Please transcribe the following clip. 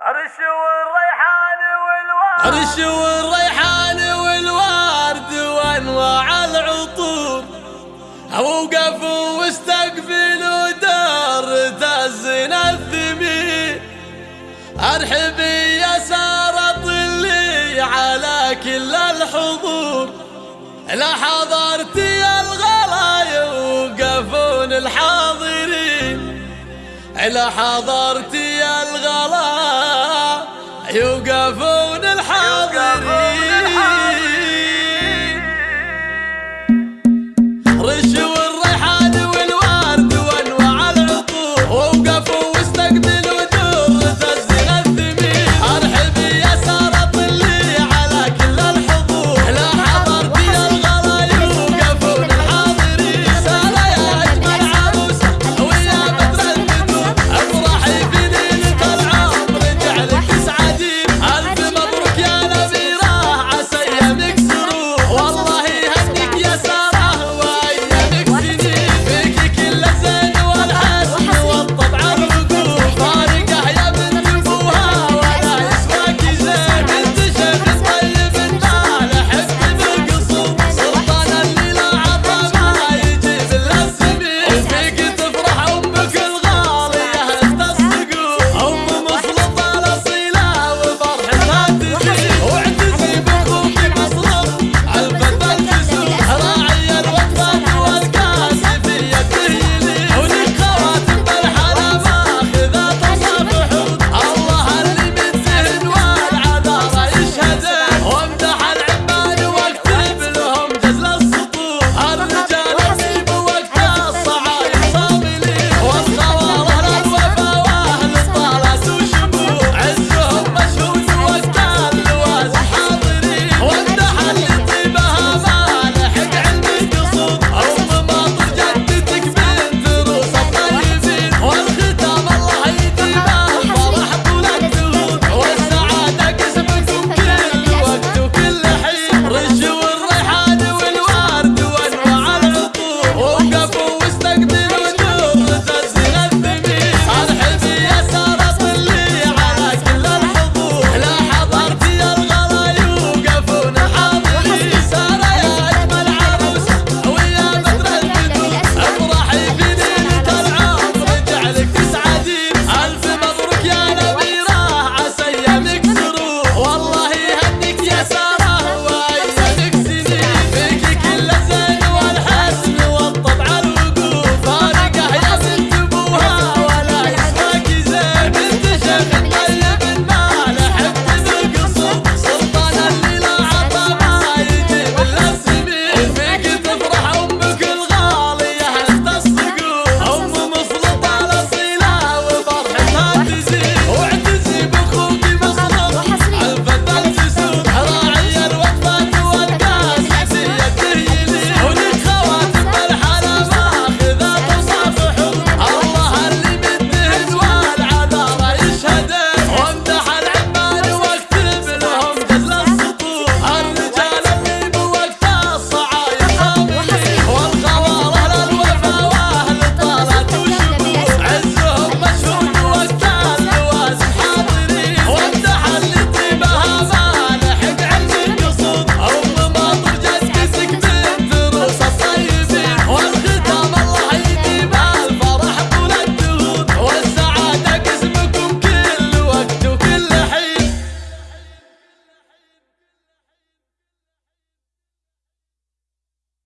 عرش والريحان والورد وأنواع العطور. أوقفوا واستقبلوا دار تزن الثمين ارحبي يا سارة طلي على كل الحضور. لا حضرتي الغلا يوقفون الحاضرين. لا حضرتي يوقفون الحاضرين. رش